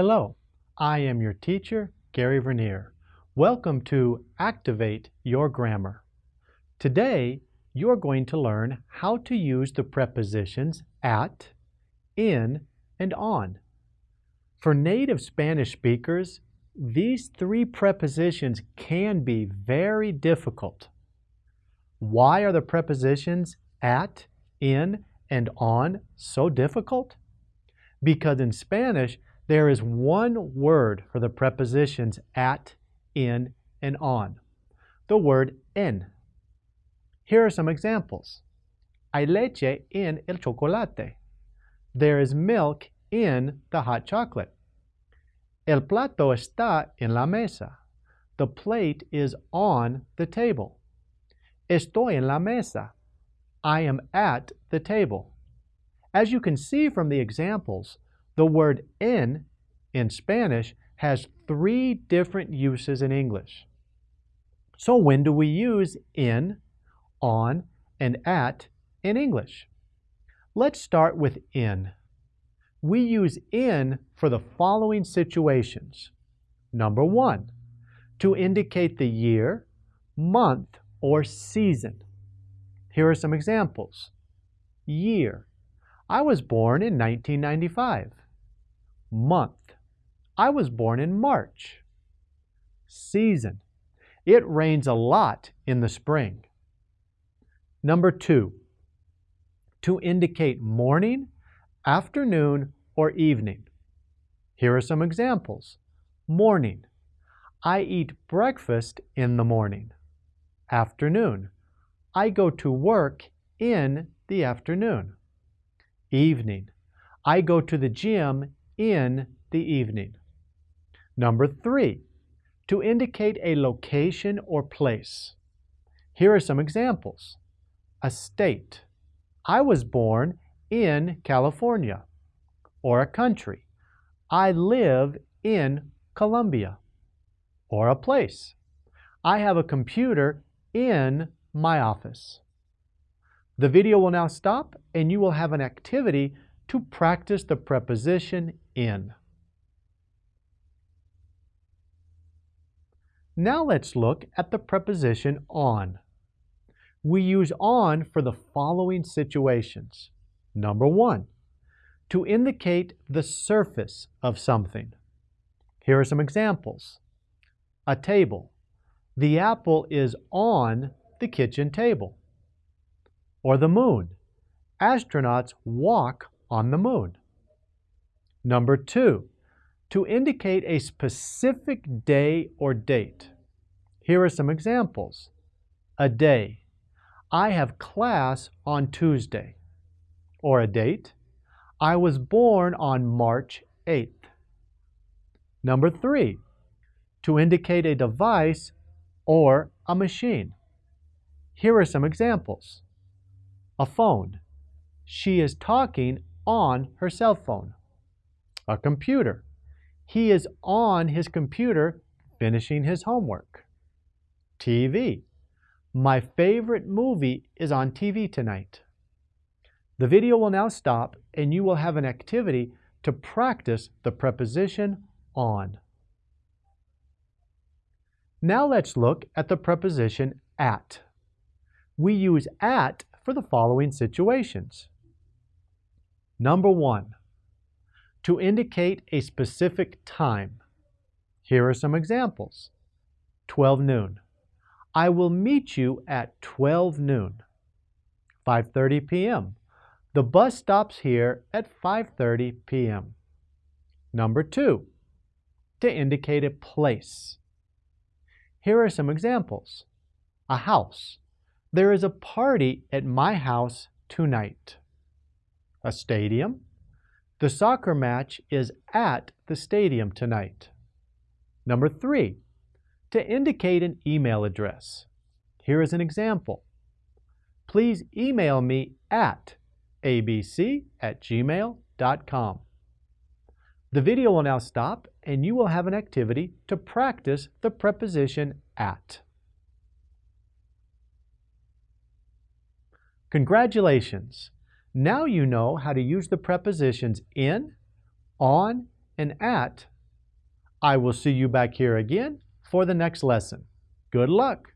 Hello, I am your teacher, Gary Vernier. Welcome to Activate Your Grammar. Today, you're going to learn how to use the prepositions at, in, and on. For native Spanish speakers, these three prepositions can be very difficult. Why are the prepositions at, in, and on so difficult? Because in Spanish, there is one word for the prepositions at, in, and on. The word en. Here are some examples. Hay leche en el chocolate. There is milk in the hot chocolate. El plato está en la mesa. The plate is on the table. Estoy en la mesa. I am at the table. As you can see from the examples, the word en in Spanish has three different uses in English. So when do we use in, on, and at in English? Let's start with in. We use in for the following situations. Number one, to indicate the year, month, or season. Here are some examples. Year. I was born in 1995. Month. I was born in March. Season. It rains a lot in the spring. Number two, to indicate morning, afternoon, or evening. Here are some examples. Morning. I eat breakfast in the morning. Afternoon. I go to work in the afternoon. Evening. I go to the gym in the evening. Number three, to indicate a location or place. Here are some examples. A state. I was born in California. Or a country. I live in Colombia. Or a place. I have a computer in my office. The video will now stop and you will have an activity to practice the preposition in. Now let's look at the preposition on. We use on for the following situations. Number one, to indicate the surface of something. Here are some examples. A table. The apple is on the kitchen table. Or the moon. Astronauts walk on the moon. Number two, to indicate a specific day or date. Here are some examples. A day. I have class on Tuesday. Or a date. I was born on March 8th. Number three, to indicate a device or a machine. Here are some examples. A phone. She is talking on her cell phone. A computer. He is on his computer finishing his homework. TV. My favorite movie is on TV tonight. The video will now stop and you will have an activity to practice the preposition on. Now let's look at the preposition at. We use at for the following situations. Number one, to indicate a specific time. Here are some examples. 12 noon. I will meet you at 12 noon. 5.30 p.m. The bus stops here at 5.30 p.m. Number two, to indicate a place. Here are some examples. A house. There is a party at my house tonight. A stadium. The soccer match is at the stadium tonight. Number three, to indicate an email address. Here is an example. Please email me at abc at gmail.com. The video will now stop and you will have an activity to practice the preposition at. Congratulations! Now you know how to use the prepositions in, on, and at. I will see you back here again for the next lesson. Good luck!